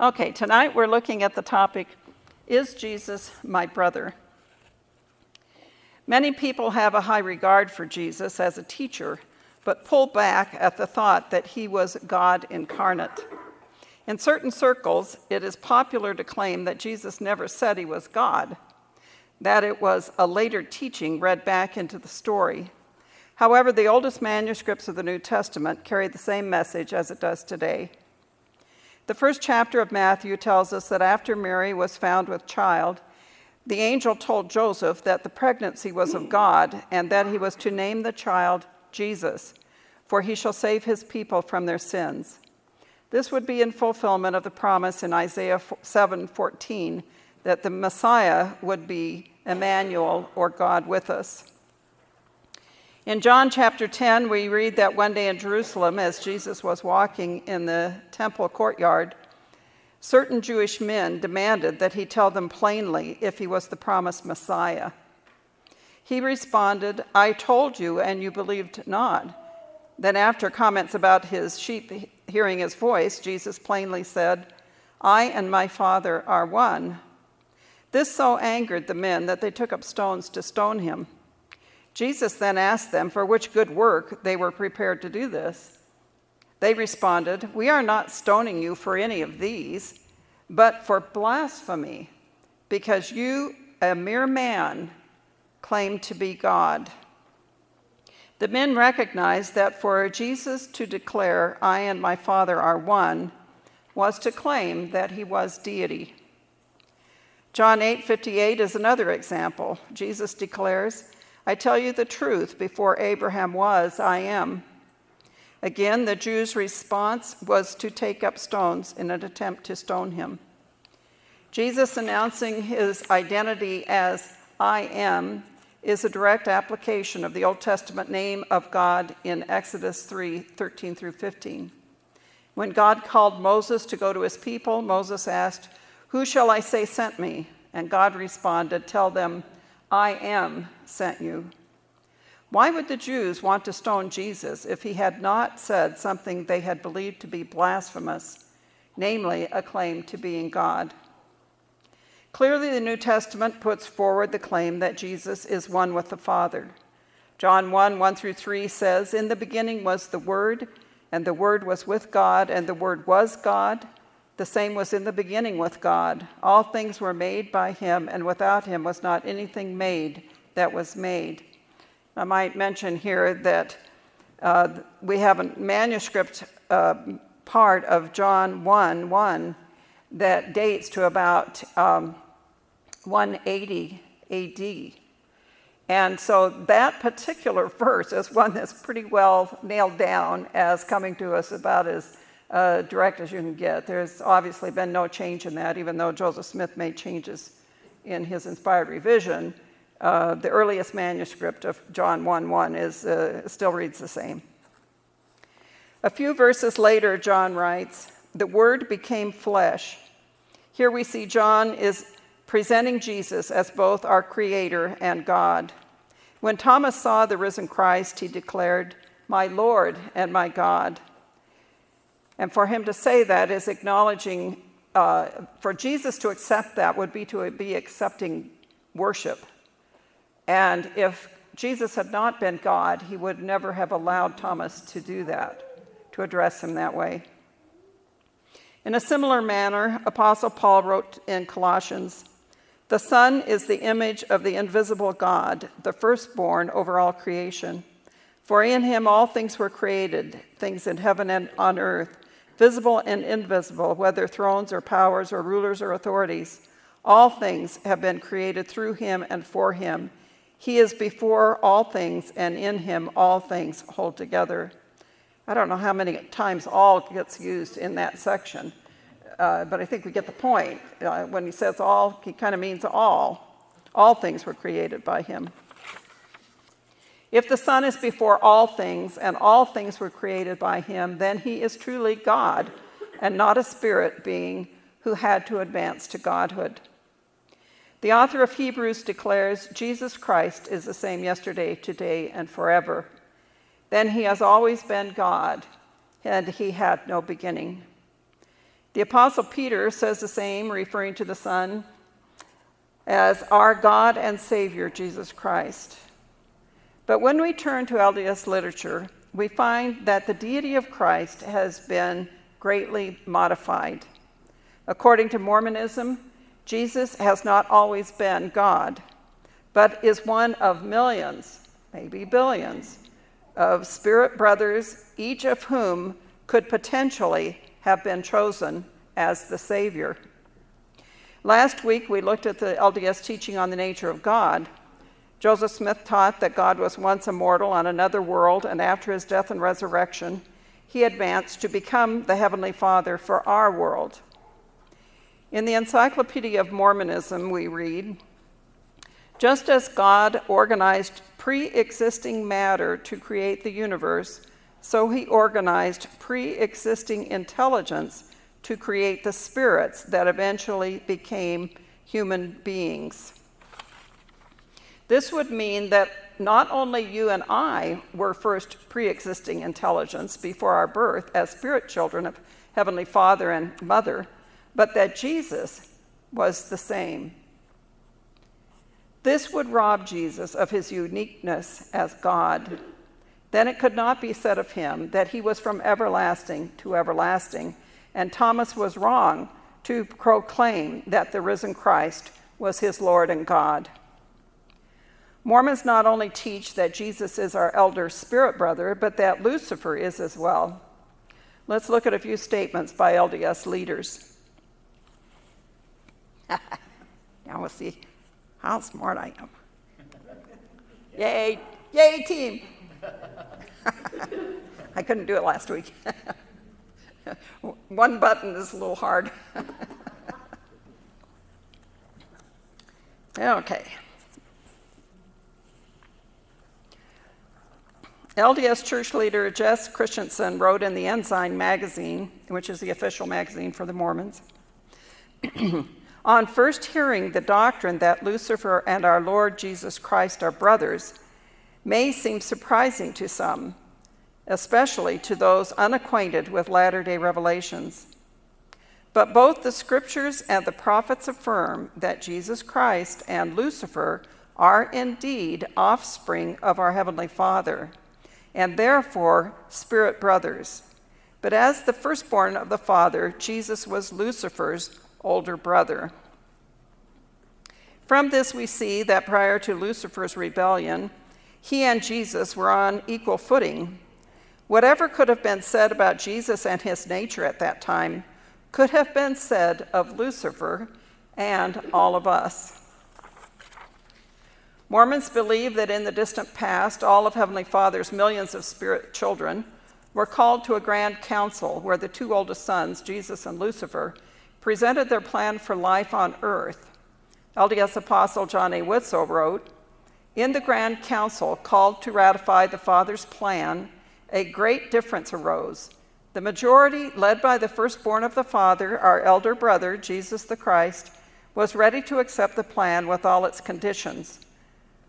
Okay, tonight we're looking at the topic Is Jesus my brother? Many people have a high regard for Jesus as a teacher, but pull back at the thought that he was God incarnate. In certain circles, it is popular to claim that Jesus never said he was God, that it was a later teaching read back into the story. However, the oldest manuscripts of the New Testament carry the same message as it does today. The first chapter of Matthew tells us that after Mary was found with child, the angel told Joseph that the pregnancy was of God and that he was to name the child Jesus, for he shall save his people from their sins. This would be in fulfillment of the promise in Isaiah 7:14 that the Messiah would be Emmanuel or God with us. In John chapter 10, we read that one day in Jerusalem, as Jesus was walking in the temple courtyard, certain Jewish men demanded that he tell them plainly if he was the promised Messiah. He responded, I told you, and you believed not. Then, after comments about his sheep hearing his voice, Jesus plainly said, I and my Father are one. This so angered the men that they took up stones to stone him. Jesus then asked them for which good work they were prepared to do this. They responded, We are not stoning you for any of these, but for blasphemy, because you, a mere man, claim to be God. The men recognized that for Jesus to declare, I and my Father are one, was to claim that he was deity. John 8 58 is another example. Jesus declares, I tell you the truth, before Abraham was, I am. Again, the Jews' response was to take up stones in an attempt to stone him. Jesus announcing his identity as I am is a direct application of the Old Testament name of God in Exodus 3 13 through 15. When God called Moses to go to his people, Moses asked, Who shall I say sent me? And God responded, Tell them, I am sent you. Why would the Jews want to stone Jesus if he had not said something they had believed to be blasphemous, namely a claim to being God? Clearly, the New Testament puts forward the claim that Jesus is one with the Father. John 1 1 through 3 says, In the beginning was the Word, and the Word was with God, and the Word was God. The same was in the beginning with God. All things were made by him, and without him was not anything made that was made. I might mention here that uh, we have a manuscript uh, part of John 1 1 that dates to about um, 180 AD. And so that particular verse is one that's pretty well nailed down as coming to us about as uh, direct as you can get. There's obviously been no change in that, even though Joseph Smith made changes in his inspired revision. Uh, the earliest manuscript of John 1:1 is uh, still reads the same. A few verses later, John writes, "The Word became flesh." Here we see John is presenting Jesus as both our Creator and God. When Thomas saw the risen Christ, he declared, "My Lord and my God." And for him to say that is acknowledging, uh, for Jesus to accept that would be to be accepting worship. And if Jesus had not been God, he would never have allowed Thomas to do that, to address him that way. In a similar manner, Apostle Paul wrote in Colossians The Son is the image of the invisible God, the firstborn over all creation. For in him all things were created, things in heaven and on earth visible and invisible, whether thrones or powers or rulers or authorities. All things have been created through him and for him. He is before all things, and in him all things hold together. I don't know how many times all gets used in that section, uh, but I think we get the point. Uh, when he says all, he kind of means all. All things were created by him. If the Son is before all things, and all things were created by him, then he is truly God, and not a spirit being who had to advance to godhood. The author of Hebrews declares Jesus Christ is the same yesterday, today, and forever. Then he has always been God, and he had no beginning. The Apostle Peter says the same, referring to the Son as our God and Savior, Jesus Christ. But when we turn to LDS literature, we find that the deity of Christ has been greatly modified. According to Mormonism, Jesus has not always been God, but is one of millions, maybe billions, of spirit brothers, each of whom could potentially have been chosen as the Savior. Last week, we looked at the LDS teaching on the nature of God. Joseph Smith taught that God was once immortal on another world, and after his death and resurrection, he advanced to become the Heavenly Father for our world. In the Encyclopedia of Mormonism, we read Just as God organized pre existing matter to create the universe, so he organized pre existing intelligence to create the spirits that eventually became human beings. This would mean that not only you and I were first pre existing intelligence before our birth as spirit children of Heavenly Father and Mother but that Jesus was the same. This would rob Jesus of his uniqueness as God. Then it could not be said of him that he was from everlasting to everlasting, and Thomas was wrong to proclaim that the risen Christ was his Lord and God. Mormons not only teach that Jesus is our elder spirit brother, but that Lucifer is as well. Let's look at a few statements by LDS leaders. Now we'll see how smart I am. Yay, yay, team. I couldn't do it last week. One button is a little hard. okay. LDS church leader Jess Christensen wrote in the Ensign magazine, which is the official magazine for the Mormons. On first hearing the doctrine that Lucifer and our Lord Jesus Christ are brothers may seem surprising to some, especially to those unacquainted with latter day revelations. But both the scriptures and the prophets affirm that Jesus Christ and Lucifer are indeed offspring of our Heavenly Father, and therefore spirit brothers. But as the firstborn of the Father, Jesus was Lucifer's older brother. From this, we see that prior to Lucifer's rebellion, he and Jesus were on equal footing. Whatever could have been said about Jesus and his nature at that time could have been said of Lucifer and all of us. Mormons believe that in the distant past, all of Heavenly Father's millions of spirit children were called to a grand council where the two oldest sons, Jesus and Lucifer, presented their plan for life on earth. LDS Apostle John A. Widtsoe wrote, In the Grand Council called to ratify the Father's plan, a great difference arose. The majority, led by the firstborn of the Father, our elder brother, Jesus the Christ, was ready to accept the plan with all its conditions.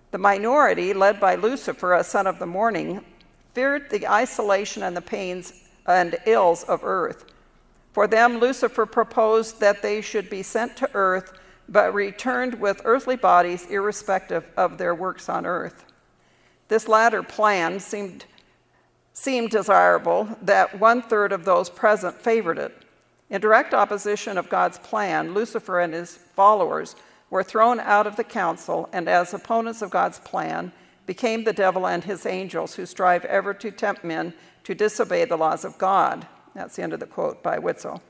The minority, led by Lucifer, a son of the morning, feared the isolation and the pains and ills of earth. For them, Lucifer proposed that they should be sent to earth, but returned with earthly bodies irrespective of their works on earth. This latter plan seemed, seemed desirable, that one third of those present favored it. In direct opposition of God's plan, Lucifer and his followers were thrown out of the council, and as opponents of God's plan, became the devil and his angels who strive ever to tempt men to disobey the laws of God. That's the end of the quote by Widtsoe.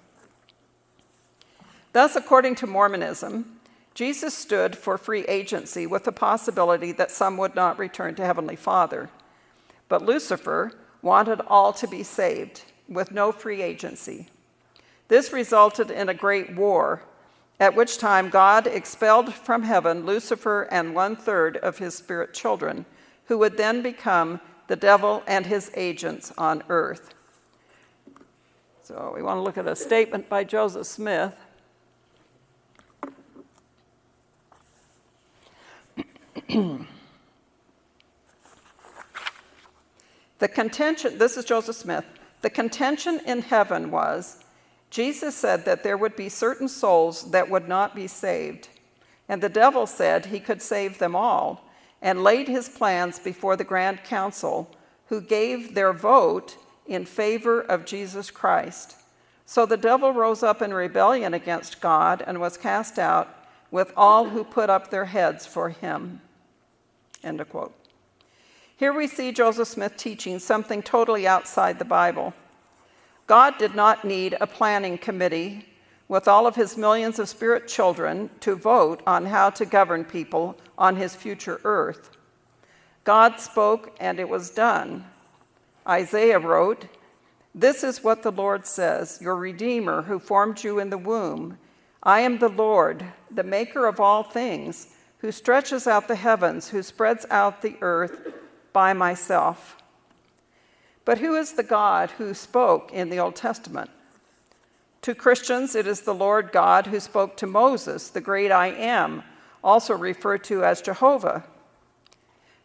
Thus, according to Mormonism, Jesus stood for free agency with the possibility that some would not return to Heavenly Father. But Lucifer wanted all to be saved with no free agency. This resulted in a great war, at which time God expelled from heaven Lucifer and one third of his spirit children, who would then become the devil and his agents on earth. So we want to look at a statement by Joseph Smith. the contention, this is Joseph Smith, the contention in heaven was Jesus said that there would be certain souls that would not be saved. And the devil said he could save them all and laid his plans before the Grand Council, who gave their vote in favor of Jesus Christ. So the devil rose up in rebellion against God and was cast out with all who put up their heads for him. End of quote. Here we see Joseph Smith teaching something totally outside the Bible. God did not need a planning committee with all of his millions of spirit children to vote on how to govern people on his future earth. God spoke and it was done. Isaiah wrote, This is what the Lord says, your Redeemer who formed you in the womb. I am the Lord, the maker of all things, who stretches out the heavens, who spreads out the earth by myself. But who is the God who spoke in the Old Testament? To Christians, it is the Lord God who spoke to Moses, the great I am, also referred to as Jehovah.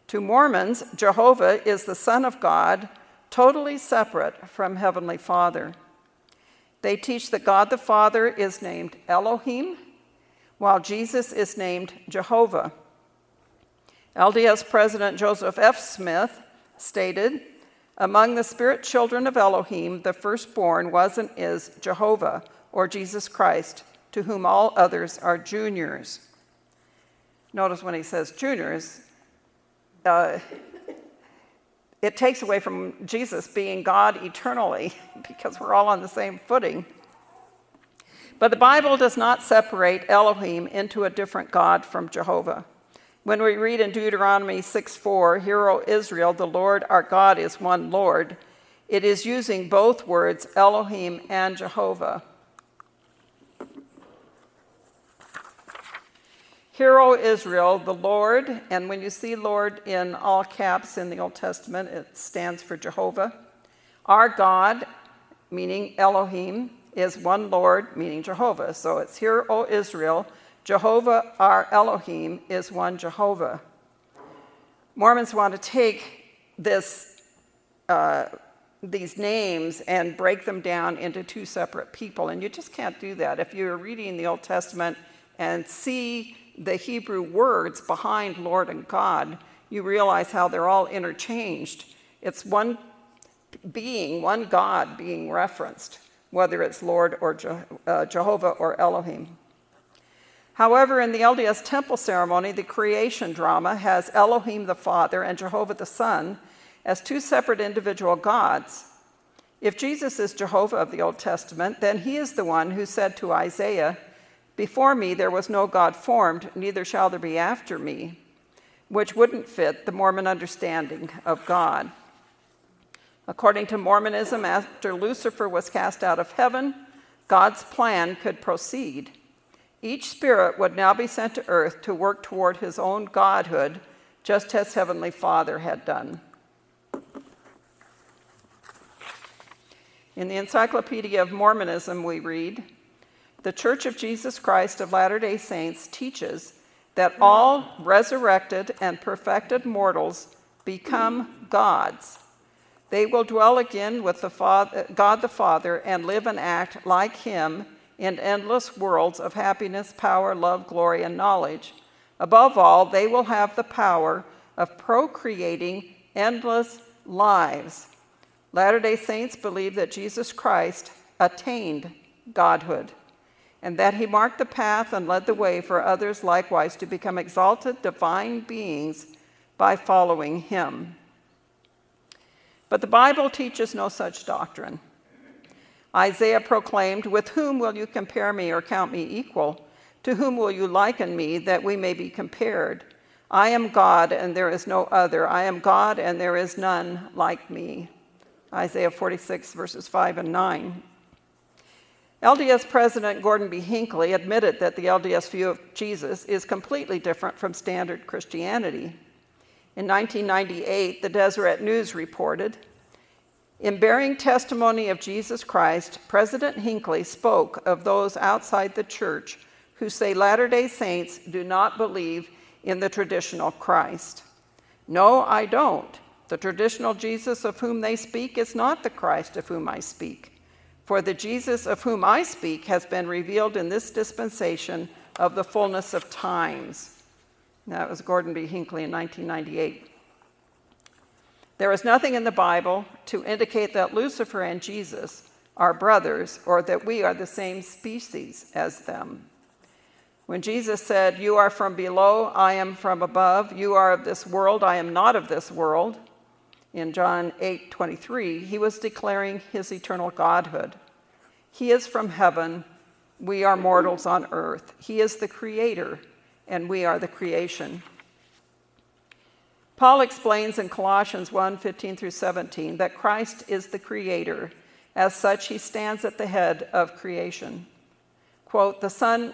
To Mormons, Jehovah is the Son of God, totally separate from Heavenly Father. They teach that God the Father is named Elohim, while Jesus is named Jehovah. LDS President Joseph F. Smith stated, among the spirit children of Elohim, the firstborn was and is Jehovah, or Jesus Christ, to whom all others are juniors. Notice when he says juniors, uh, it takes away from Jesus being God eternally because we're all on the same footing. But the Bible does not separate Elohim into a different God from Jehovah. When we read in Deuteronomy 6:4, "Hear, O Israel, the Lord our God is one Lord," it is using both words, Elohim and Jehovah. Hear, O Israel, the Lord, and when you see Lord in all caps in the Old Testament, it stands for Jehovah. Our God, meaning Elohim, is one Lord, meaning Jehovah. So it's Hear, O Israel, Jehovah, our Elohim, is one Jehovah. Mormons want to take this, uh, these names and break them down into two separate people, and you just can't do that. If you're reading the Old Testament and see the Hebrew words behind Lord and God, you realize how they're all interchanged. It's one being, one God being referenced, whether it's Lord or Je uh, Jehovah or Elohim. However, in the LDS temple ceremony, the creation drama has Elohim the Father and Jehovah the Son as two separate individual gods. If Jesus is Jehovah of the Old Testament, then he is the one who said to Isaiah, Before me there was no God formed, neither shall there be after me, which wouldn't fit the Mormon understanding of God. According to Mormonism, after Lucifer was cast out of heaven, God's plan could proceed. Each spirit would now be sent to earth to work toward his own godhood, just as Heavenly Father had done. In the Encyclopedia of Mormonism, we read The Church of Jesus Christ of Latter day Saints teaches that all resurrected and perfected mortals become gods. They will dwell again with the Father, God the Father and live and act like Him in endless worlds of happiness, power, love, glory, and knowledge. Above all, they will have the power of procreating endless lives. Latter day Saints believe that Jesus Christ attained godhood and that he marked the path and led the way for others likewise to become exalted divine beings by following him. But the Bible teaches no such doctrine. Isaiah proclaimed, With whom will you compare me or count me equal? To whom will you liken me that we may be compared? I am God and there is no other. I am God and there is none like me. Isaiah 46, verses 5 and 9. LDS President Gordon B. Hinckley admitted that the LDS view of Jesus is completely different from standard Christianity. In 1998, the Deseret News reported in bearing testimony of Jesus Christ, President Hinckley spoke of those outside the church who say Latter day Saints do not believe in the traditional Christ. No, I don't. The traditional Jesus of whom they speak is not the Christ of whom I speak. For the Jesus of whom I speak has been revealed in this dispensation of the fullness of times. That was Gordon B. Hinckley in 1998. There is nothing in the Bible to indicate that Lucifer and Jesus are brothers or that we are the same species as them. When Jesus said, You are from below, I am from above, you are of this world, I am not of this world, in John 8 23, he was declaring his eternal godhood. He is from heaven, we are mortals on earth. He is the creator, and we are the creation. Paul explains in Colossians 1 15 through 17 that Christ is the creator. As such, he stands at the head of creation. Quote, the Son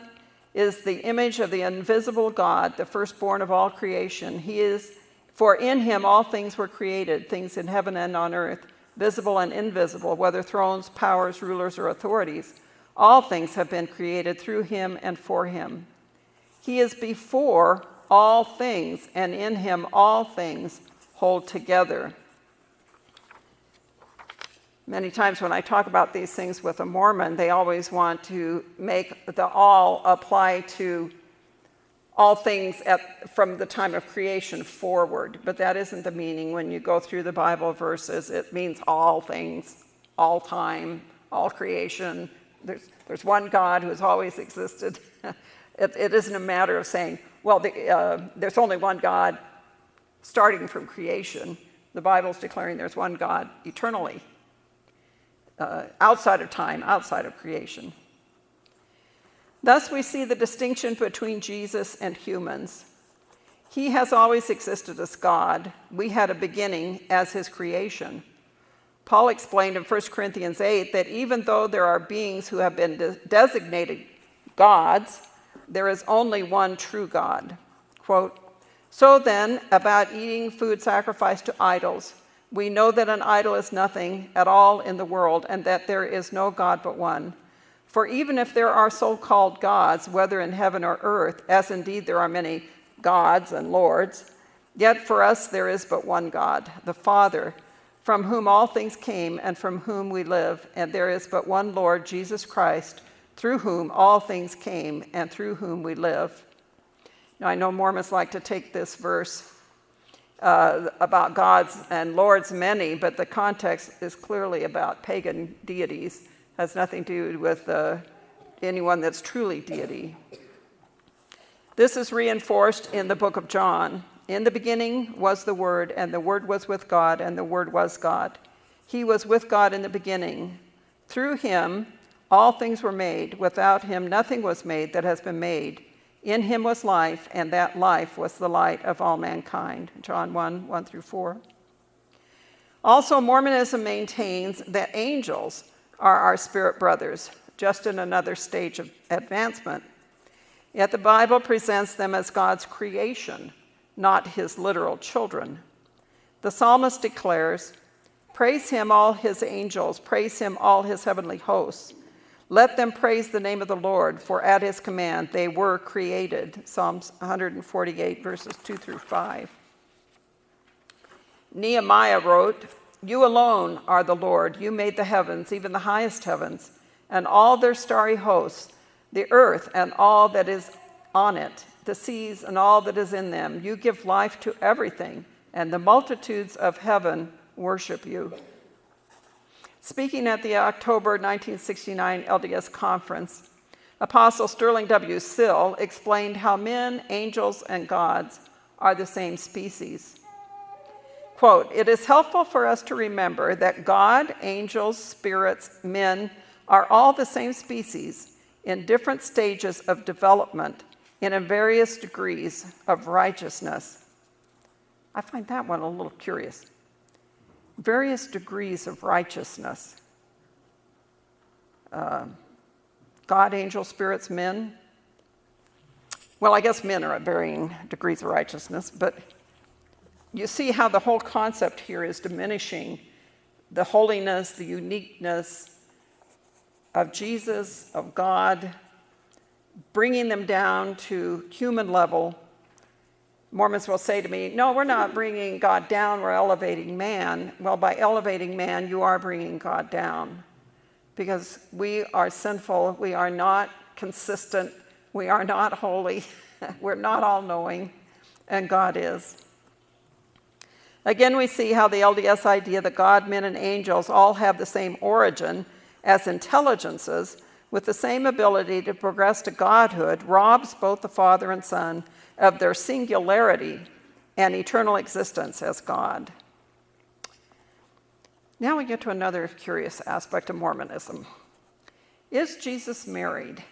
is the image of the invisible God, the firstborn of all creation. He is for in him all things were created, things in heaven and on earth, visible and invisible, whether thrones, powers, rulers, or authorities. All things have been created through him and for him. He is before all things, and in him all things hold together. Many times when I talk about these things with a Mormon, they always want to make the all apply to all things at, from the time of creation forward, but that isn't the meaning when you go through the Bible verses. It means all things, all time, all creation. There's, there's one God who has always existed. it, it isn't a matter of saying, well, the, uh, there's only one God starting from creation. The Bible's declaring there's one God eternally, uh, outside of time, outside of creation. Thus, we see the distinction between Jesus and humans. He has always existed as God. We had a beginning as his creation. Paul explained in 1 Corinthians 8 that even though there are beings who have been de designated gods, there is only one true God. Quote, so then, about eating food sacrificed to idols, we know that an idol is nothing at all in the world and that there is no God but one. For even if there are so called gods, whether in heaven or earth, as indeed there are many gods and lords, yet for us there is but one God, the Father, from whom all things came and from whom we live, and there is but one Lord, Jesus Christ, through whom all things came and through whom we live. Now, I know Mormons like to take this verse uh, about gods and lords many, but the context is clearly about pagan deities has nothing to do with uh, anyone that's truly deity. This is reinforced in the book of John. In the beginning was the Word, and the Word was with God, and the Word was God. He was with God in the beginning. Through him, all things were made. Without him, nothing was made that has been made. In him was life, and that life was the light of all mankind. John 1 1 through 4. Also, Mormonism maintains that angels are our spirit brothers, just in another stage of advancement. Yet the Bible presents them as God's creation, not his literal children. The psalmist declares, Praise him, all his angels, praise him, all his heavenly hosts. Let them praise the name of the Lord, for at his command they were created. Psalms 148, verses 2 through 5. Nehemiah wrote, you alone are the Lord. You made the heavens, even the highest heavens, and all their starry hosts, the earth and all that is on it, the seas and all that is in them. You give life to everything, and the multitudes of heaven worship you. Speaking at the October 1969 LDS conference, Apostle Sterling W. Sill explained how men, angels, and gods are the same species. Quote, it is helpful for us to remember that God, angels, spirits, men are all the same species in different stages of development and in various degrees of righteousness. I find that one a little curious. Various degrees of righteousness. Uh, God, angels, spirits, men. Well, I guess men are at varying degrees of righteousness, but you see how the whole concept here is diminishing the holiness, the uniqueness of Jesus, of God, bringing them down to human level. Mormons will say to me, no, we're not bringing God down, we're elevating man. Well, by elevating man, you are bringing God down. because we are sinful, we are not consistent, we are not holy, we're not all knowing, and God is. Again, we see how the LDS idea that God, men, and angels all have the same origin as intelligences with the same ability to progress to godhood robs both the Father and Son of their singularity and eternal existence as God. Now we get to another curious aspect of Mormonism. Is Jesus married?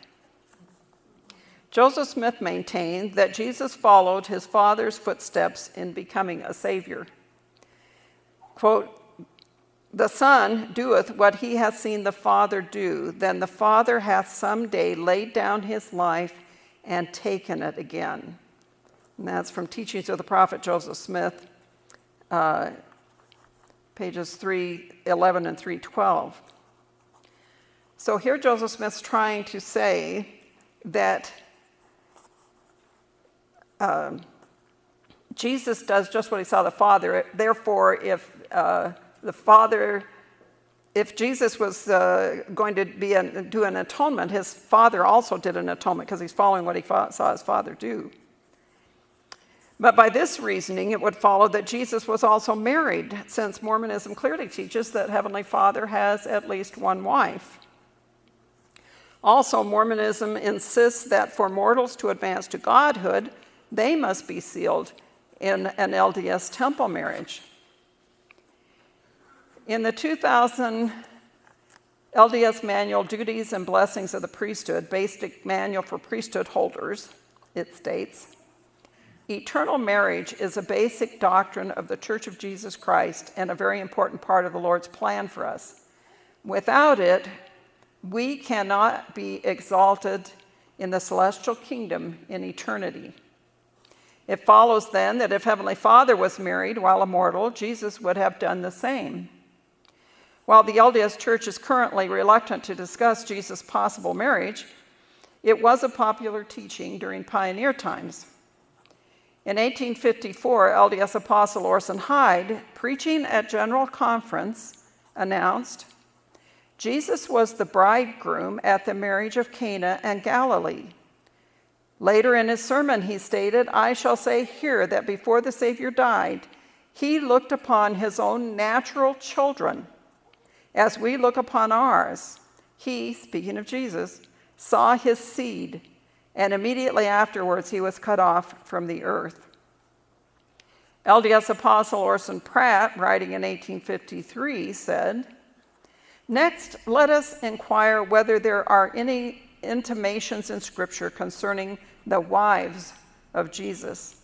Joseph Smith maintained that Jesus followed his father's footsteps in becoming a savior. Quote, the Son doeth what he hath seen the Father do, then the Father hath some day laid down his life and taken it again. And that's from Teachings of the Prophet Joseph Smith, uh, pages 311 and 312. So here Joseph Smith's trying to say that um, Jesus does just what he saw the Father. Therefore, if uh, the Father, if Jesus was uh, going to be an, do an atonement, his Father also did an atonement because he's following what he saw his Father do. But by this reasoning, it would follow that Jesus was also married, since Mormonism clearly teaches that Heavenly Father has at least one wife. Also, Mormonism insists that for mortals to advance to godhood, they must be sealed in an LDS temple marriage. In the 2000 LDS Manual, Duties and Blessings of the Priesthood, Basic Manual for Priesthood Holders, it states, Eternal marriage is a basic doctrine of the Church of Jesus Christ and a very important part of the Lord's plan for us. Without it, we cannot be exalted in the celestial kingdom in eternity. It follows then that if Heavenly Father was married while immortal, Jesus would have done the same. While the LDS Church is currently reluctant to discuss Jesus' possible marriage, it was a popular teaching during pioneer times. In 1854, LDS Apostle Orson Hyde, preaching at General Conference, announced, Jesus was the bridegroom at the marriage of Cana and Galilee. Later in his sermon, he stated, I shall say here that before the Savior died, he looked upon his own natural children as we look upon ours. He, speaking of Jesus, saw his seed and immediately afterwards he was cut off from the earth. LDS Apostle Orson Pratt, writing in 1853, said, Next, let us inquire whether there are any intimations in Scripture concerning the wives of Jesus.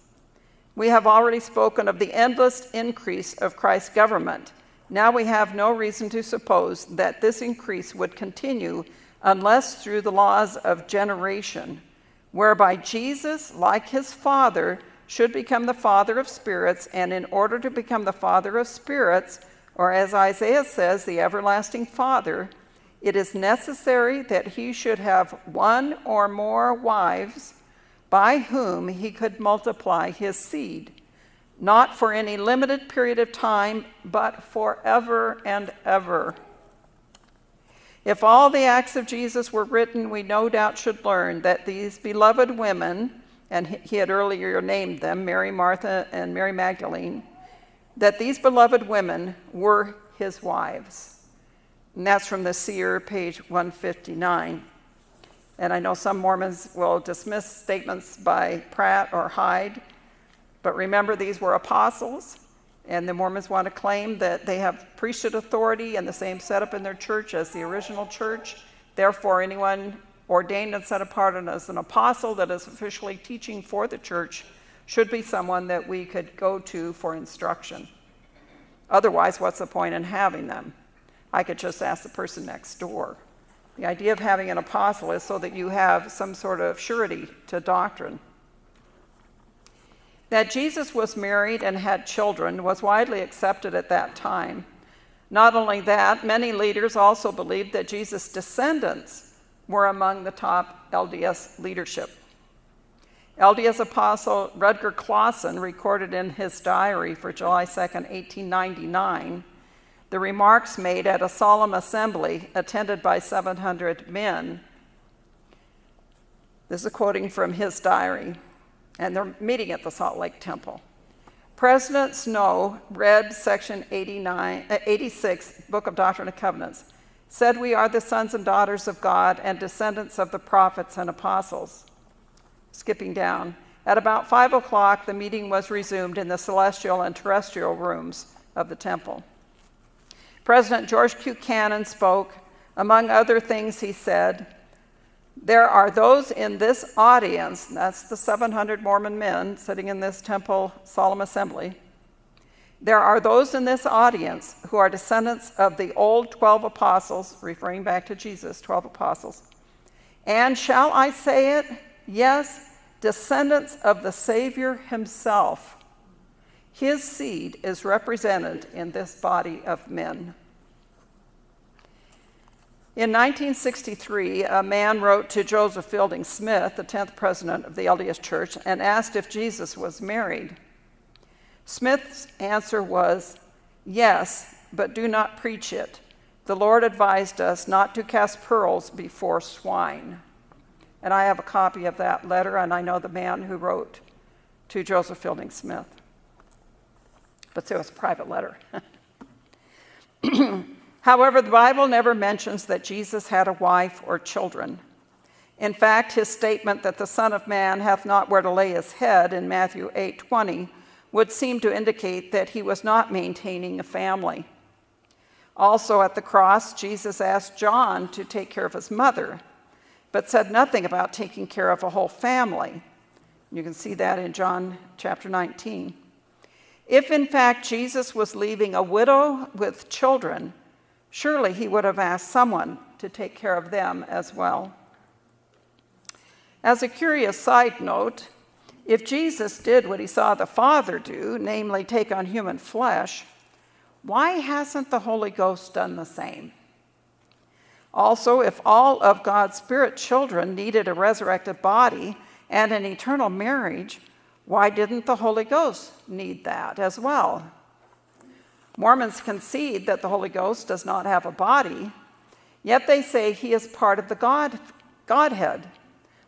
We have already spoken of the endless increase of Christ's government. Now we have no reason to suppose that this increase would continue unless through the laws of generation whereby Jesus, like his Father, should become the Father of spirits, and in order to become the Father of spirits, or as Isaiah says, the everlasting Father, it is necessary that he should have one or more wives by whom he could multiply his seed, not for any limited period of time, but forever and ever. If all the acts of Jesus were written, we no doubt should learn that these beloved women, and he had earlier named them, Mary, Martha, and Mary Magdalene, that these beloved women were his wives. And that's from the Seer, page 159. And I know some Mormons will dismiss statements by Pratt or Hyde, but remember these were apostles and the Mormons want to claim that they have priesthood authority and the same setup in their church as the original church. Therefore, anyone ordained and set apart as an apostle that is officially teaching for the church should be someone that we could go to for instruction. Otherwise, what's the point in having them? I could just ask the person next door. The idea of having an apostle is so that you have some sort of surety to doctrine. That Jesus was married and had children was widely accepted at that time. Not only that, many leaders also believed that Jesus' descendants were among the top LDS leadership. LDS Apostle Rudger Clawson recorded in his diary for July 2, 1899, the remarks made at a solemn assembly attended by 700 men. This is a quoting from his diary, and they're meeting at the Salt Lake Temple. President Snow read section 89, uh, 86, Book of Doctrine and Covenants, said we are the sons and daughters of God and descendants of the prophets and apostles. Skipping down. At about 5 o'clock, the meeting was resumed in the celestial and terrestrial rooms of the temple. President George Q. Cannon spoke. Among other things, he said, There are those in this audience, that's the 700 Mormon men sitting in this temple solemn assembly. There are those in this audience who are descendants of the old 12 apostles, referring back to Jesus, 12 apostles. And shall I say it? Yes, descendants of the Savior himself. His seed is represented in this body of men. In 1963, a man wrote to Joseph Fielding Smith, the 10th president of the LDS Church, and asked if Jesus was married. Smith's answer was, Yes, but do not preach it. The Lord advised us not to cast pearls before swine. And I have a copy of that letter, and I know the man who wrote to Joseph Fielding Smith but it was a private letter. However, the Bible never mentions that Jesus had a wife or children. In fact, his statement that the Son of Man hath not where to lay his head in Matthew 8:20 would seem to indicate that he was not maintaining a family. Also at the cross, Jesus asked John to take care of his mother, but said nothing about taking care of a whole family. You can see that in John chapter 19. If in fact Jesus was leaving a widow with children, surely he would have asked someone to take care of them as well. As a curious side note, if Jesus did what he saw the Father do, namely take on human flesh, why hasn't the Holy Ghost done the same? Also, if all of God's spirit children needed a resurrected body and an eternal marriage, why didn't the Holy Ghost need that as well? Mormons concede that the Holy Ghost does not have a body, yet they say he is part of the God, Godhead,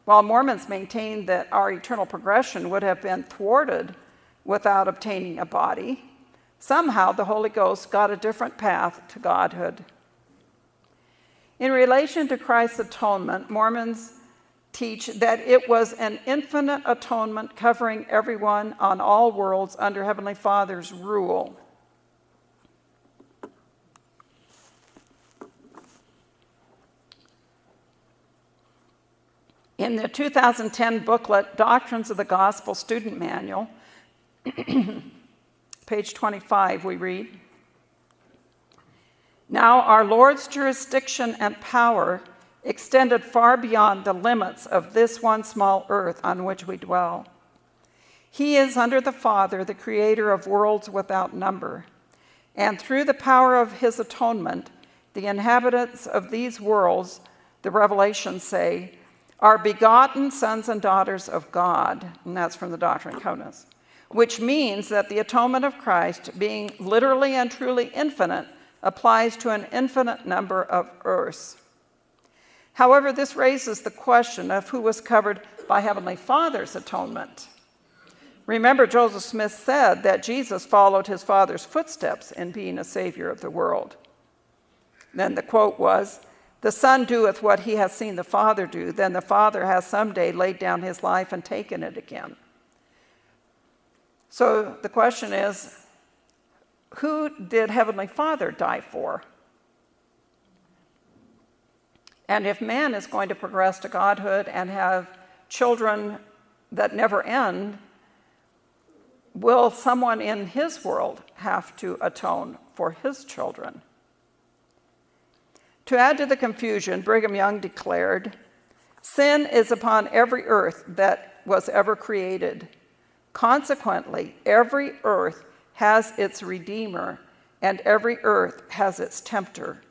while Mormons maintain that our eternal progression would have been thwarted without obtaining a body. Somehow the Holy Ghost got a different path to Godhood. In relation to Christ's atonement, Mormons teach that it was an infinite atonement covering everyone on all worlds under Heavenly Father's rule. In the 2010 booklet, Doctrines of the Gospel Student Manual, page 25, we read Now our Lord's jurisdiction and power extended far beyond the limits of this one small earth on which we dwell. He is under the Father, the creator of worlds without number. And through the power of his atonement, the inhabitants of these worlds, the revelations say, are begotten sons and daughters of God. And that's from the Doctrine and Covenants. Which means that the atonement of Christ, being literally and truly infinite, applies to an infinite number of earths. However, this raises the question of who was covered by Heavenly Father's atonement. Remember, Joseph Smith said that Jesus followed his Father's footsteps in being a Savior of the world. Then the quote was, The Son doeth what he has seen the Father do, then the Father has someday laid down his life and taken it again. So the question is, who did Heavenly Father die for? And if man is going to progress to godhood and have children that never end, will someone in his world have to atone for his children? To add to the confusion, Brigham Young declared, Sin is upon every earth that was ever created. Consequently, every earth has its redeemer, and every earth has its tempter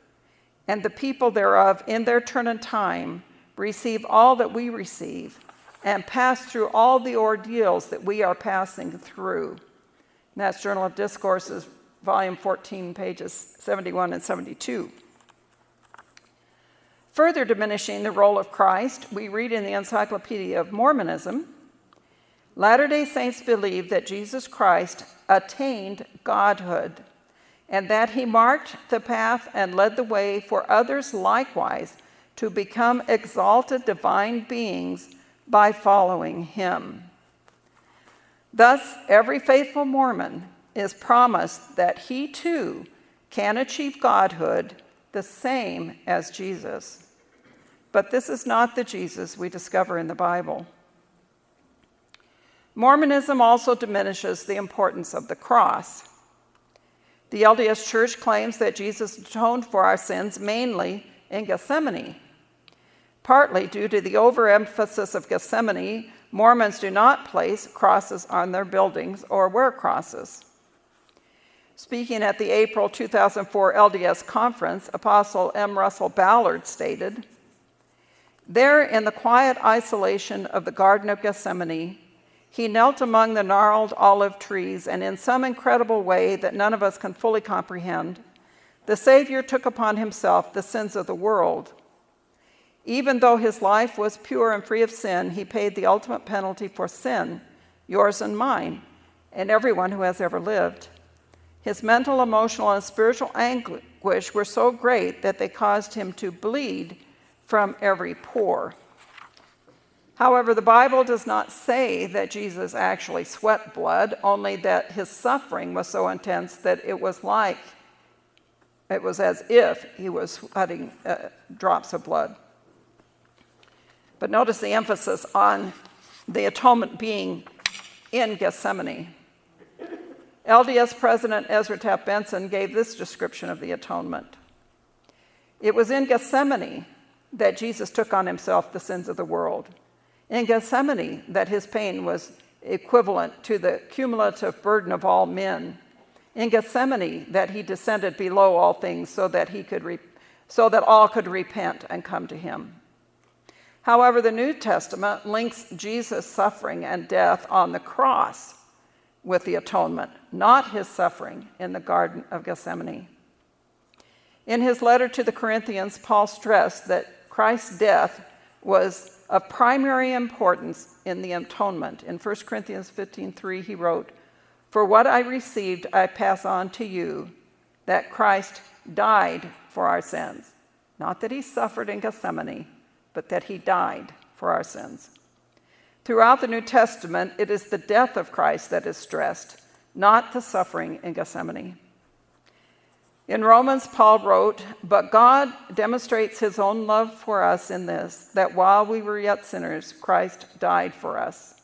and the people thereof in their turn and time receive all that we receive and pass through all the ordeals that we are passing through. And that's Journal of Discourses, volume 14, pages 71 and 72. Further diminishing the role of Christ, we read in the Encyclopedia of Mormonism Latter day Saints believe that Jesus Christ attained godhood and that he marked the path and led the way for others likewise to become exalted divine beings by following him. Thus, every faithful Mormon is promised that he too can achieve godhood the same as Jesus. But this is not the Jesus we discover in the Bible. Mormonism also diminishes the importance of the cross. The LDS Church claims that Jesus atoned for our sins mainly in Gethsemane. Partly due to the overemphasis of Gethsemane, Mormons do not place crosses on their buildings or wear crosses. Speaking at the April 2004 LDS conference, Apostle M. Russell Ballard stated, There in the quiet isolation of the Garden of Gethsemane, he knelt among the gnarled olive trees, and in some incredible way that none of us can fully comprehend, the Savior took upon himself the sins of the world. Even though his life was pure and free of sin, he paid the ultimate penalty for sin, yours and mine, and everyone who has ever lived. His mental, emotional, and spiritual anguish were so great that they caused him to bleed from every pore. However, the Bible does not say that Jesus actually sweat blood, only that his suffering was so intense that it was like, it was as if he was sweating uh, drops of blood. But notice the emphasis on the atonement being in Gethsemane. LDS President Ezra Taft Benson gave this description of the atonement. It was in Gethsemane that Jesus took on himself the sins of the world in Gethsemane that his pain was equivalent to the cumulative burden of all men. In Gethsemane that he descended below all things so that he could re- so that all could repent and come to him. However, the New Testament links Jesus' suffering and death on the cross with the atonement, not his suffering in the Garden of Gethsemane. In his letter to the Corinthians, Paul stressed that Christ's death was of primary importance in the atonement. In 1 Corinthians 15:3 he wrote, "For what I received I pass on to you, that Christ died for our sins, not that he suffered in Gethsemane, but that he died for our sins." Throughout the New Testament, it is the death of Christ that is stressed, not the suffering in Gethsemane. In Romans, Paul wrote, But God demonstrates his own love for us in this, that while we were yet sinners, Christ died for us.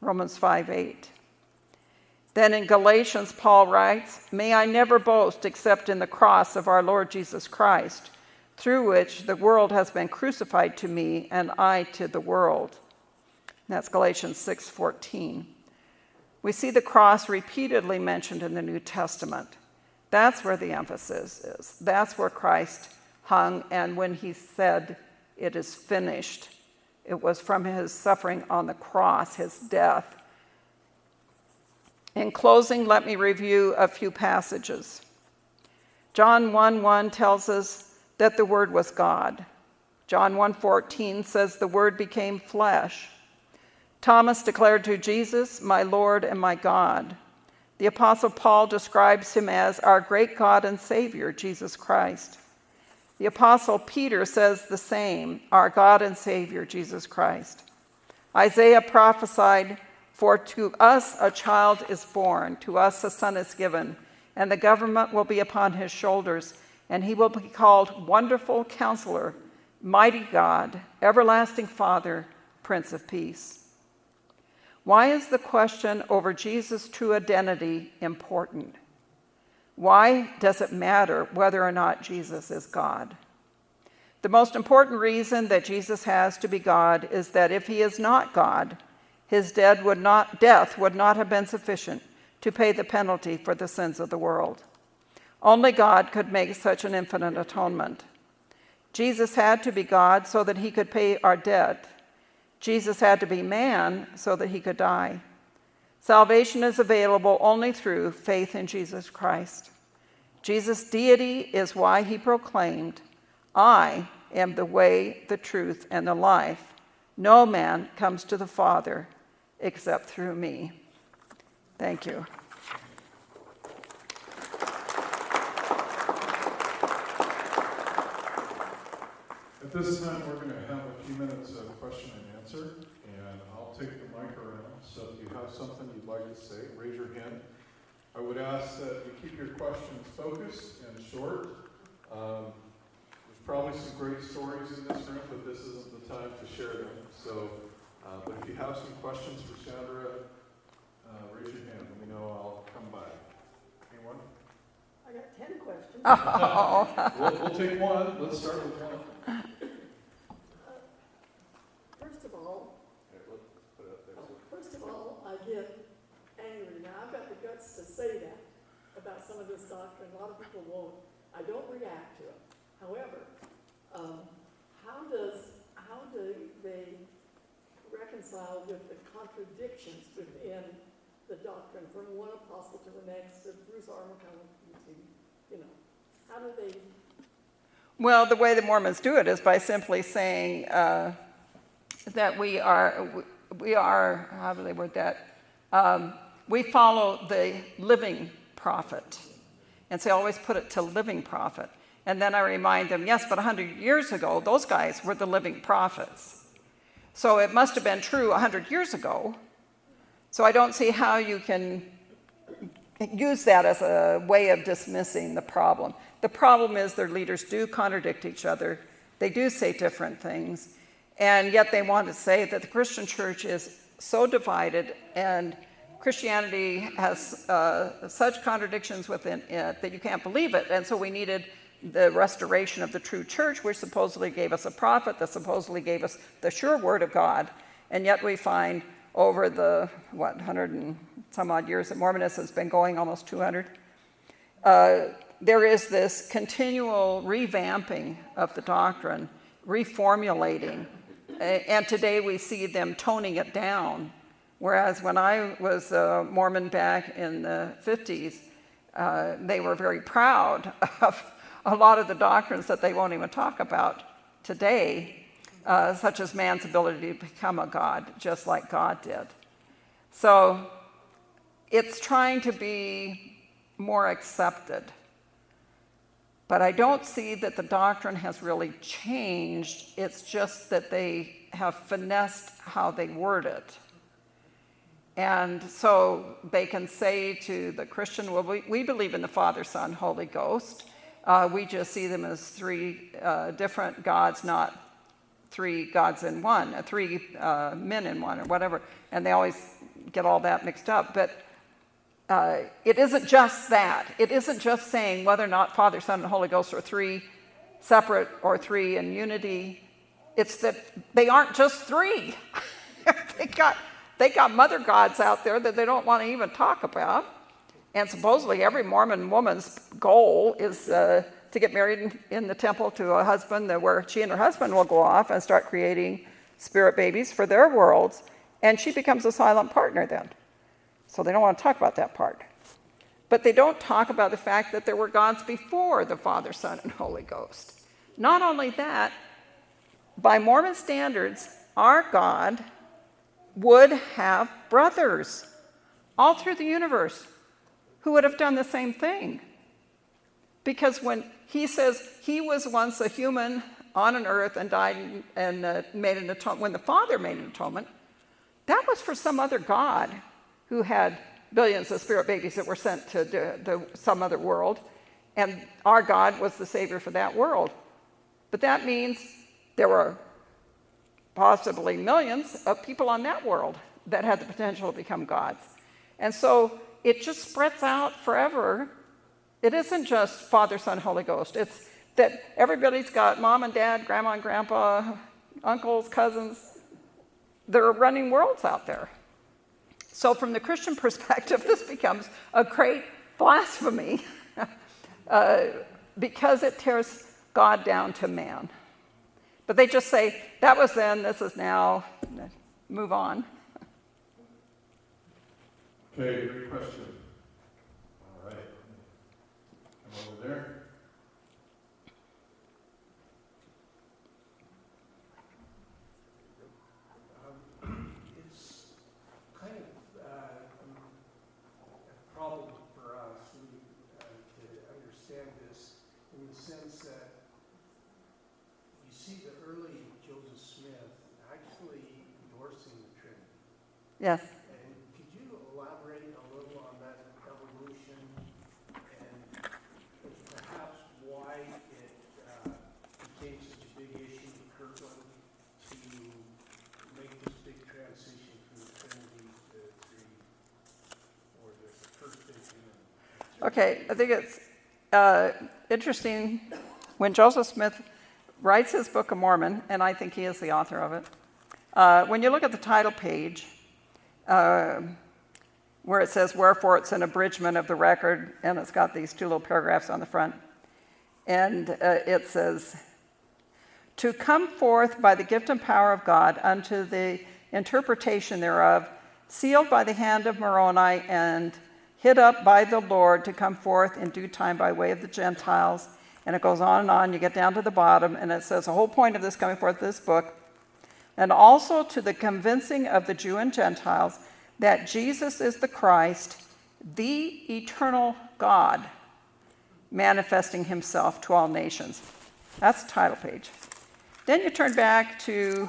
Romans 5 8. Then in Galatians, Paul writes, May I never boast except in the cross of our Lord Jesus Christ, through which the world has been crucified to me and I to the world. That's Galatians 6:14. We see the cross repeatedly mentioned in the New Testament. That's where the emphasis is. That's where Christ hung. And when he said, It is finished, it was from his suffering on the cross, his death. In closing, let me review a few passages. John 1 1 tells us that the Word was God. John 1:14 says the Word became flesh. Thomas declared to Jesus, My Lord and my God. The Apostle Paul describes him as our great God and Savior, Jesus Christ. The Apostle Peter says the same, our God and Savior, Jesus Christ. Isaiah prophesied, For to us a child is born, to us a son is given, and the government will be upon his shoulders, and he will be called Wonderful Counselor, Mighty God, Everlasting Father, Prince of Peace. Why is the question over Jesus' true identity important? Why does it matter whether or not Jesus is God? The most important reason that Jesus has to be God is that if he is not God, his dead would not, death would not have been sufficient to pay the penalty for the sins of the world. Only God could make such an infinite atonement. Jesus had to be God so that he could pay our debt Jesus had to be man so that he could die. Salvation is available only through faith in Jesus Christ. Jesus' deity is why he proclaimed, I am the way, the truth, and the life. No man comes to the Father except through me. Thank you. At this time, we're going to have a few minutes of question and answer, and I'll take the mic around. So if you have something you'd like to say, raise your hand. I would ask that you keep your questions focused and short. Um, there's probably some great stories in this room, but this isn't the time to share them. So, uh, but if you have some questions for Sandra, uh, raise your hand. Let me know. I'll come by. Anyone? I got ten questions. Oh, We'll, we'll take one. Let's start with one. First of all, Okay, let's put it up there. uh, first of all, I get angry. Now, I've got the guts to say that about some of this doctrine. A lot of people won't. I don't react to it. However, um, how does, how do they reconcile with the contradictions within the doctrine from one apostle to the next, to Bruce R. You know, how do they Well, the way the Mormons do it is by simply saying uh, that we are, we are, how do they word that? Um, we follow the living prophet. And so I always put it to living prophet. And then I remind them, yes, but 100 years ago, those guys were the living prophets. So it must have been true 100 years ago. So I don't see how you can use that as a way of dismissing the problem. The problem is their leaders do contradict each other. They do say different things. And yet they want to say that the Christian church is so divided and Christianity has uh, such contradictions within it that you can't believe it. And so we needed the restoration of the true church, which supposedly gave us a prophet, that supposedly gave us the sure word of God. And yet we find over the, what, 100 and some odd years that Mormonism has been going, almost 200, uh, there is this continual revamping of the doctrine, reformulating. And today we see them toning it down. Whereas when I was a Mormon back in the 50s, uh, they were very proud of a lot of the doctrines that they won't even talk about today, uh, such as man's ability to become a God, just like God did. So it's trying to be more accepted. But I don't see that the doctrine has really changed. It's just that they have finessed how they word it. And so they can say to the Christian, well, we, we believe in the Father, Son, Holy Ghost. Uh, we just see them as three uh, different gods, not three gods in one, uh, three uh, men in one, or whatever. And they always get all that mixed up. But uh, it isn't just that. It isn't just saying whether or not Father, Son, and Holy Ghost are three separate or three in unity. It's that they aren't just three. they got they got mother gods out there that they don't want to even talk about. And supposedly every Mormon woman's goal is uh, to get married in, in the temple to a husband that where she and her husband will go off and start creating spirit babies for their worlds. And she becomes a silent partner then. So they don't want to talk about that part. But they don't talk about the fact that there were gods before the Father, Son, and Holy Ghost. Not only that, by Mormon standards, our God would have brothers all through the universe who would have done the same thing. Because when he says he was once a human on an earth and died and uh, made an atonement, when the Father made an atonement, that was for some other God who had billions of spirit babies that were sent to some other world. And our God was the Savior for that world. But that means there were possibly millions of people on that world that had the potential to become gods. And so it just spreads out forever. It isn't just Father, Son, Holy Ghost. It's that everybody's got mom and dad, grandma and grandpa, uncles, cousins. There are running worlds out there. So from the Christian perspective, this becomes a great blasphemy uh, because it tears God down to man. But they just say, that was then, this is now, move on. Okay, great question. All right. Come over there. Um, It's kind of uh, a problem for us we, uh, to understand this in the sense that you see the early Joseph Smith actually endorsing the Trinity. Yes. And could you elaborate a little on that evolution and perhaps why it became such a big issue in Kirtland to make this big transition from the to the and Okay, I think it's uh, interesting when Joseph Smith writes his Book of Mormon, and I think he is the author of it. Uh, when you look at the title page, uh, where it says, Wherefore, it's an abridgment of the record, and it's got these two little paragraphs on the front. And uh, it says, To come forth by the gift and power of God unto the interpretation thereof, sealed by the hand of Moroni and hid up by the Lord to come forth in due time by way of the Gentiles. And it goes on and on. You get down to the bottom, and it says the whole point of this coming forth, this book, and also to the convincing of the Jew and Gentiles that Jesus is the Christ, the eternal God, manifesting himself to all nations. That's the title page. Then you turn back to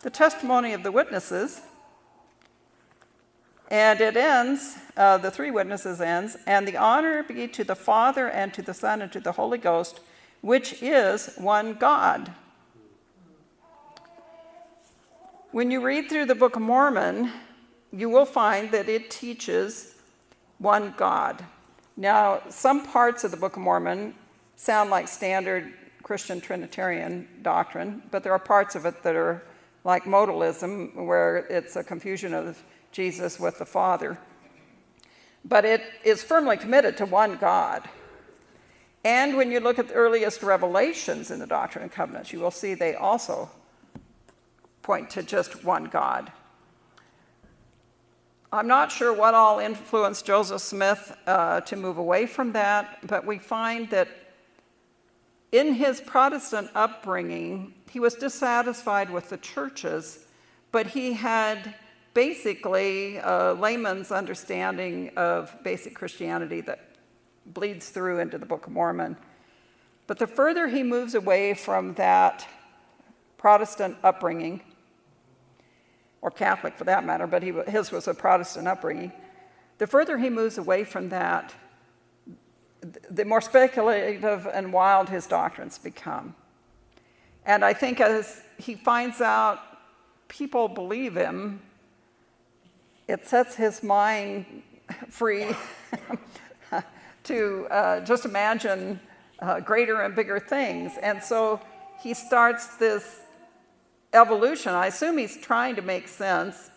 the testimony of the witnesses, and it ends, uh, the three witnesses ends, and the honor be to the Father and to the Son and to the Holy Ghost, which is one God. When you read through the Book of Mormon, you will find that it teaches one God. Now, some parts of the Book of Mormon sound like standard Christian Trinitarian doctrine, but there are parts of it that are like modalism, where it's a confusion of Jesus with the Father. But it is firmly committed to one God. And when you look at the earliest revelations in the Doctrine and Covenants, you will see they also point to just one God. I'm not sure what all influenced Joseph Smith uh, to move away from that, but we find that in his Protestant upbringing, he was dissatisfied with the churches, but he had basically a layman's understanding of basic Christianity that bleeds through into the Book of Mormon. But the further he moves away from that Protestant upbringing, or Catholic for that matter, but he, his was a Protestant upbringing, the further he moves away from that, the more speculative and wild his doctrines become. And I think as he finds out people believe him, it sets his mind free to uh, just imagine uh, greater and bigger things. And so he starts this evolution. I assume he's trying to make sense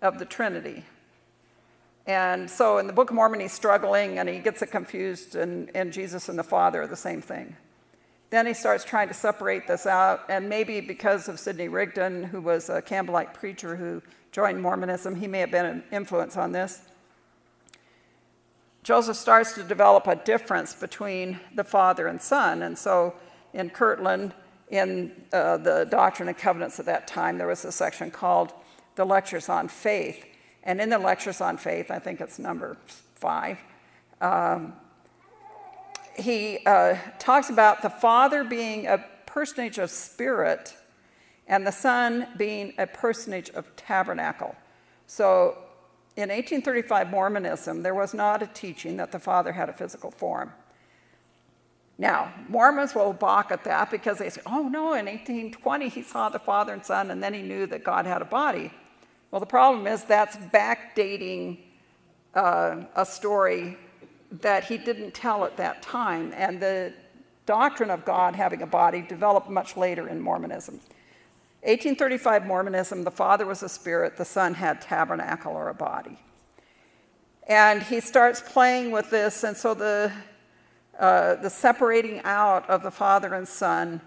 of the Trinity. And so in the Book of Mormon, he's struggling and he gets it confused, and, and Jesus and the Father are the same thing. Then he starts trying to separate this out, and maybe because of Sidney Rigdon, who was a Campbellite preacher who joined Mormonism, he may have been an influence on this. Joseph starts to develop a difference between the Father and Son, and so in Kirtland, in uh, the Doctrine and Covenants at that time, there was a section called the Lectures on Faith. And in the Lectures on Faith, I think it's number five, um, he uh, talks about the Father being a personage of spirit and the Son being a personage of tabernacle. So in 1835 Mormonism, there was not a teaching that the Father had a physical form. Now, Mormons will balk at that because they say, oh no, in 1820 he saw the Father and Son and then he knew that God had a body. Well, the problem is that's backdating uh, a story that he didn't tell at that time. And the doctrine of God having a body developed much later in Mormonism. 1835 Mormonism, the Father was a spirit, the Son had tabernacle or a body. And he starts playing with this, and so the uh, the separating out of the Father and Son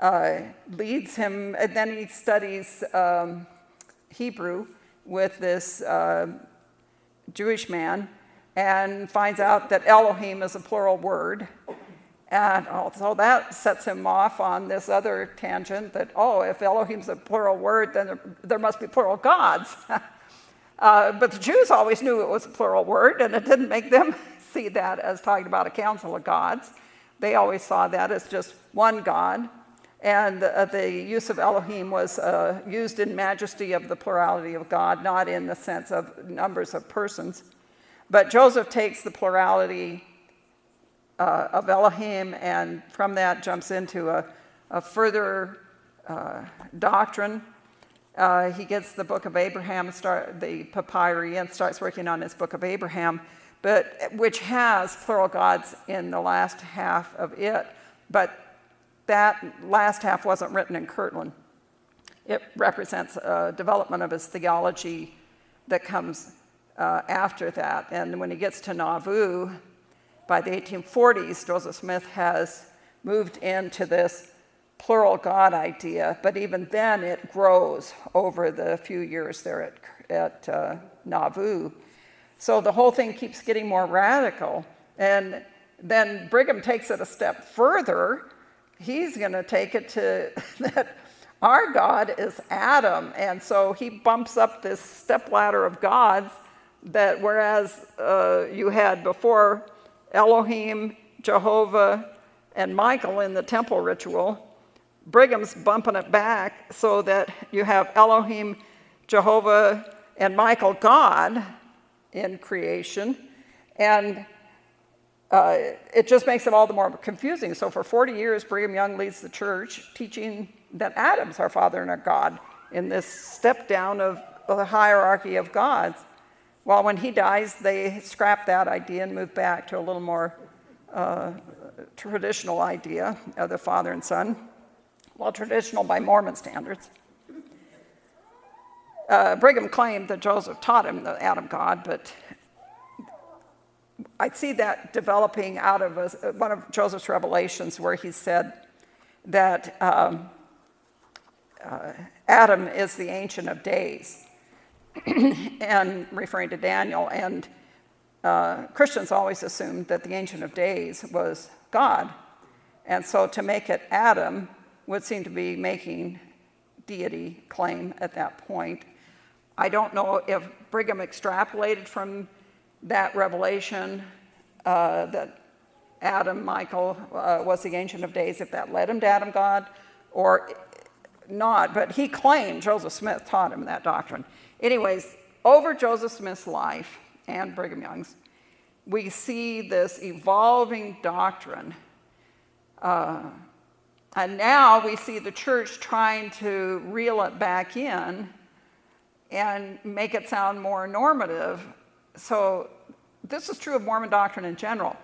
uh, leads him, and then he studies um, Hebrew with this uh, Jewish man and finds out that Elohim is a plural word And so that sets him off on this other tangent that, oh, if Elohim's a plural word, then there, there must be plural gods. uh, but the Jews always knew it was a plural word, and it didn't make them see that as talking about a council of gods. They always saw that as just one God. And uh, the use of Elohim was uh, used in majesty of the plurality of God, not in the sense of numbers of persons. But Joseph takes the plurality uh, of Elohim and from that jumps into a, a further uh, doctrine. Uh, he gets the book of Abraham, start, the papyri, and starts working on his book of Abraham, but which has plural gods in the last half of it. But that last half wasn't written in Kirtland. It represents a development of his theology that comes uh, after that. And when he gets to Nauvoo, by the 1840s, Joseph Smith has moved into this plural God idea, but even then it grows over the few years there at, at uh, Nauvoo. So the whole thing keeps getting more radical. And then Brigham takes it a step further. He's going to take it to that our God is Adam. And so he bumps up this stepladder of gods that whereas uh, you had before Elohim, Jehovah, and Michael in the temple ritual, Brigham's bumping it back so that you have Elohim, Jehovah, and Michael, God, in creation. And uh, it just makes it all the more confusing. So for 40 years, Brigham Young leads the church teaching that Adam's our father and our God in this step down of, the hierarchy of gods. Well, when he dies, they scrap that idea and move back to a little more uh, traditional idea of the father and son. Well, traditional by Mormon standards. Uh, Brigham claimed that Joseph taught him the Adam God, but I see that developing out of a, one of Joseph's revelations where he said that um, uh, Adam is the Ancient of Days. and referring to Daniel. And uh, Christians always assumed that the Ancient of Days was God. And so to make it Adam would seem to be making deity claim at that point. I don't know if Brigham extrapolated from that revelation uh, that Adam, Michael, uh, was the Ancient of Days, if that led him to Adam God, or not. But he claimed, Joseph Smith taught him that doctrine. Anyways, over Joseph Smith's life and Brigham Young's, we see this evolving doctrine. Uh, and now we see the church trying to reel it back in and make it sound more normative. So this is true of Mormon doctrine in general.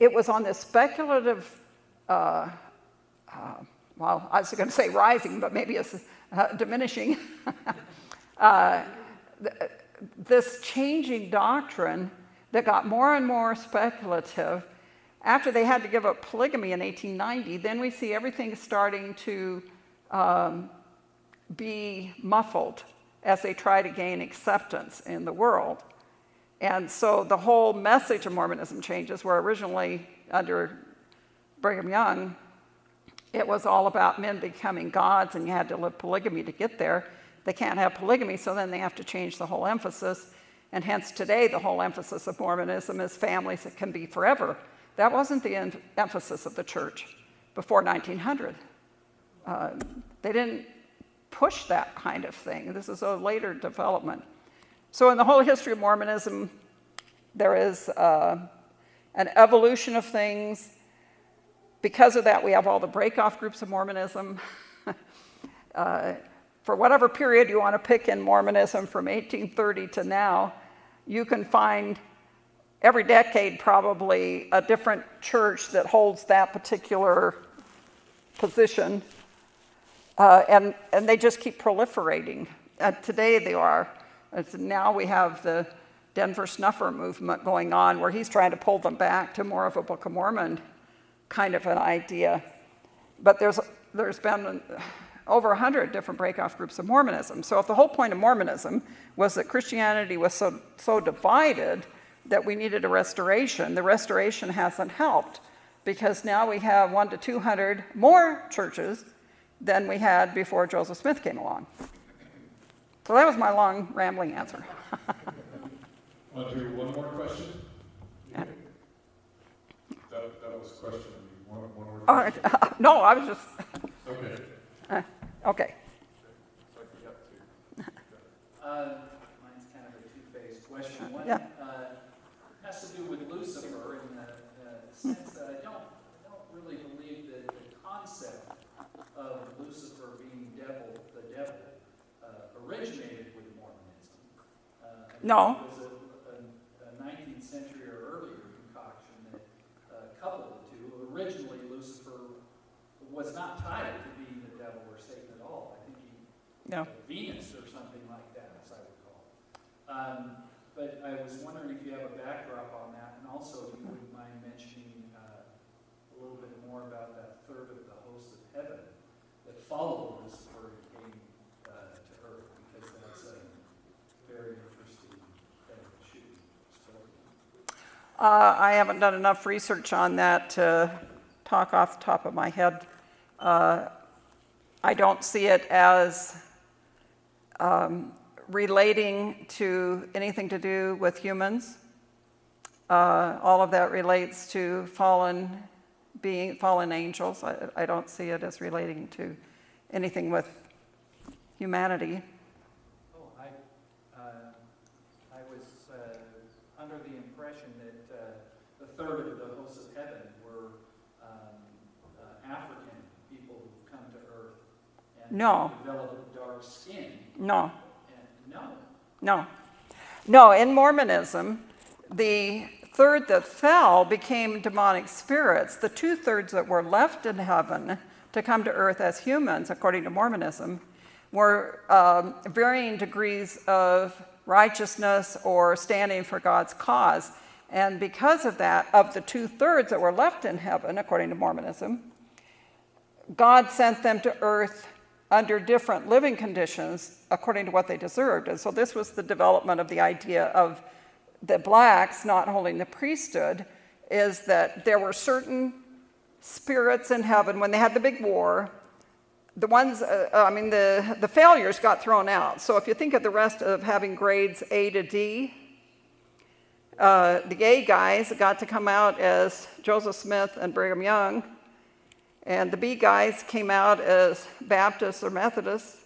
It was on this speculative, uh, uh, well, I was going to say rising, but maybe it's uh, diminishing uh, this changing doctrine that got more and more speculative. After they had to give up polygamy in 1890, then we see everything starting to um, be muffled as they try to gain acceptance in the world. And so the whole message of Mormonism changes, where originally under Brigham Young, it was all about men becoming gods and you had to live polygamy to get there they can't have polygamy, so then they have to change the whole emphasis. And hence today, the whole emphasis of Mormonism is families that can be forever. That wasn't the em emphasis of the church before 1900. Uh, they didn't push that kind of thing. This is a later development. So in the whole history of Mormonism, there is uh, an evolution of things. Because of that, we have all the break-off groups of Mormonism. uh, for whatever period you want to pick in Mormonism from 1830 to now, you can find every decade probably a different church that holds that particular position. Uh, and, and they just keep proliferating. Uh, today they are. now we have the Denver Snuffer movement going on where he's trying to pull them back to more of a Book of Mormon kind of an idea. But there's, there's been over 100 different breakoff groups of Mormonism. So if the whole point of Mormonism was that Christianity was so, so divided that we needed a restoration, the restoration hasn't helped. because now we have one to 200 more churches than we had before Joseph Smith came along. So that was my long rambling answer. Want to do one more question? Yeah. That, that was a question, one, one more All question? right. No, I was just, Okay. okay. So I can get to. Uh, Mine's kind of a two-faced question. One Yeah. uh, has to do with Lucifer in the uh, sense that I don't, I don't really believe that the concept of Lucifer being devil, the devil, uh, originated with Mormonism. Uh, No. It was a- a, a 19th century or earlier concoction that uh, coupled the two. Originally, Lucifer was not tied to being the devil or Satan at all. I think he No. Venus or something like that, as I recall. Um, but I was wondering if you have a backdrop on that, and also if you wouldn't mind mentioning uh, a little bit more about that third of the hosts of heaven that followed Lucifer and came uh, to earth, because that's a very interesting thing that should be spoken. Uh, I haven't done enough research on that to talk off the top of my head. Uh, I don't see it as um, relating to anything to do with humans. Uh, all of that relates to fallen being, fallen angels. I, I don't see it as relating to anything with humanity. Oh, I, uh, I was uh, under the impression that uh, the third of the hosts of heaven were um, uh, African people who've come to earth and No. developed dark skin. No. And no, No. No, in Mormonism, the third that fell became demonic spirits. The two thirds that were left in heaven to come to earth as humans, according to Mormonism, were um, varying degrees of righteousness or standing for God's cause. And because of that, of the two thirds that were left in heaven, according to Mormonism, God sent them to earth under different living conditions according to what they deserved. And so this was the development of the idea of the blacks not holding the priesthood, is that there were certain spirits in heaven when they had the big war. The ones, uh, I mean, the, the failures got thrown out. So if you think of the rest of having grades A to D, uh, the A guys got to come out as Joseph Smith and Brigham Young, and the B guys came out as Baptists or Methodists.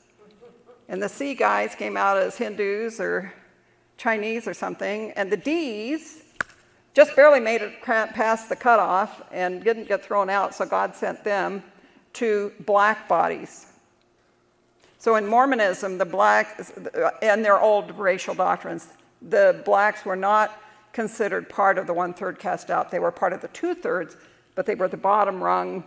And the C guys came out as Hindus or Chinese or something. And the D's just barely made it past the cutoff and didn't get thrown out, so God sent them to black bodies. So in Mormonism, the black, and their old racial doctrines, the blacks were not considered part of the one third cast out. They were part of the two thirds, but they were the bottom rung,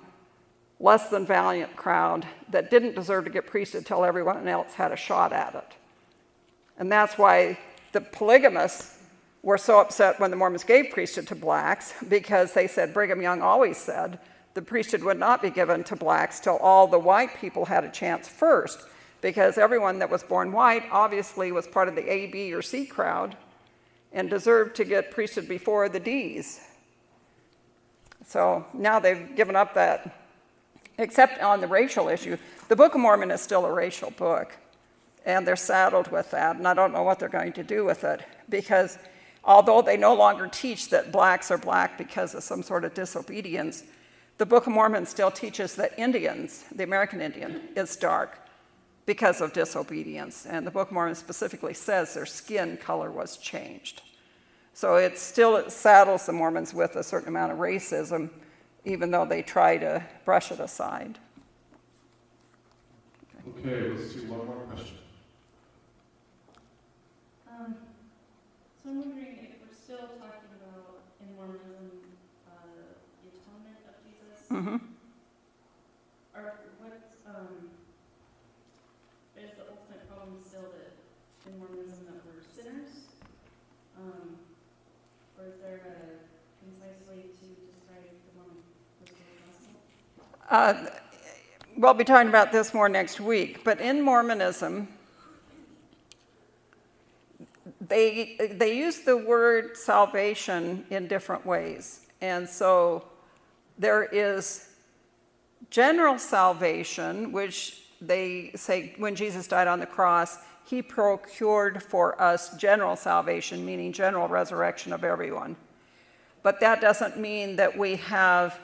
less than valiant crowd that didn't deserve to get priesthood until everyone else had a shot at it. And that's why the polygamists were so upset when the Mormons gave priesthood to blacks because they said, Brigham Young always said, the priesthood would not be given to blacks till all the white people had a chance first because everyone that was born white obviously was part of the A, B, or C crowd and deserved to get priesthood before the D's. So now they've given up that except on the racial issue. The Book of Mormon is still a racial book, and they're saddled with that, and I don't know what they're going to do with it, because although they no longer teach that blacks are black because of some sort of disobedience, the Book of Mormon still teaches that Indians, the American Indian, is dark because of disobedience, and the Book of Mormon specifically says their skin color was changed. So it still saddles the Mormons with a certain amount of racism, even though they try to brush it aside. Okay, let's do one more question. Um, so I'm wondering if we're still talking about in Mormonism, uh, the atonement of Jesus, hmm or what's, um, is the ultimate problem still that in Mormonism that we're sinners? Um, or is there a concise way to describe the one with the gospel? Uh, we'll be talking about this more next week, but in Mormonism, they, they use the word salvation in different ways. And so there is general salvation, which they say when Jesus died on the cross, he procured for us general salvation, meaning general resurrection of everyone. But that doesn't mean that we have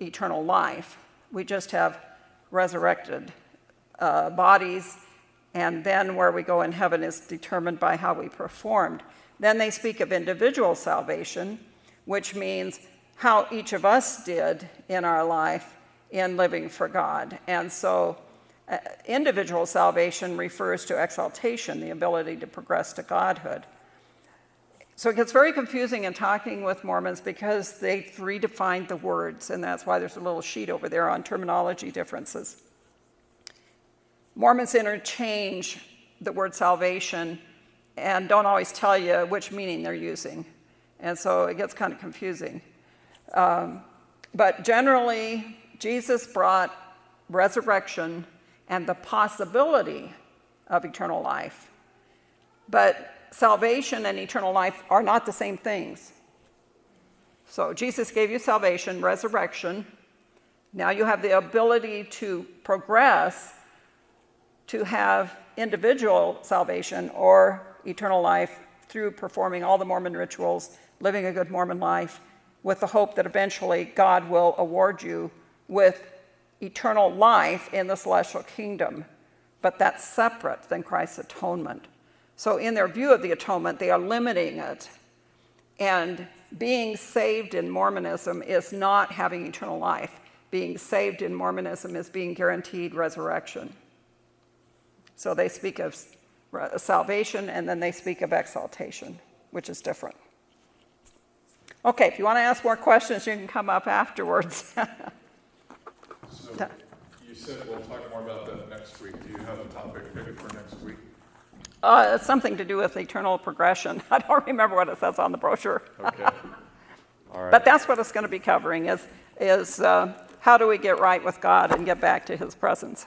eternal life. We just have resurrected uh, bodies, and then where we go in heaven is determined by how we performed. Then they speak of individual salvation, which means how each of us did in our life in living for God. And so uh, individual salvation refers to exaltation, the ability to progress to godhood. So it gets very confusing in talking with Mormons because they've redefined the words, and that's why there's a little sheet over there on terminology differences. Mormons interchange the word salvation and don't always tell you which meaning they're using. And so it gets kind of confusing. Um, but generally, Jesus brought resurrection and the possibility of eternal life. But salvation and eternal life are not the same things. So Jesus gave you salvation, resurrection. Now you have the ability to progress to have individual salvation or eternal life through performing all the Mormon rituals, living a good Mormon life, with the hope that eventually God will award you with eternal life in the celestial kingdom. But that's separate than Christ's atonement. So, in their view of the atonement, they are limiting it. And being saved in Mormonism is not having eternal life. Being saved in Mormonism is being guaranteed resurrection. So, they speak of salvation and then they speak of exaltation, which is different. Okay, if you want to ask more questions, you can come up afterwards. So you said we'll talk more about that next week. Do you have a topic maybe for next week? Uh, it's something to do with eternal progression. I don't remember what it says on the brochure. Okay. All right. But that's what it's going to be covering is, is uh, how do we get right with God and get back to his presence.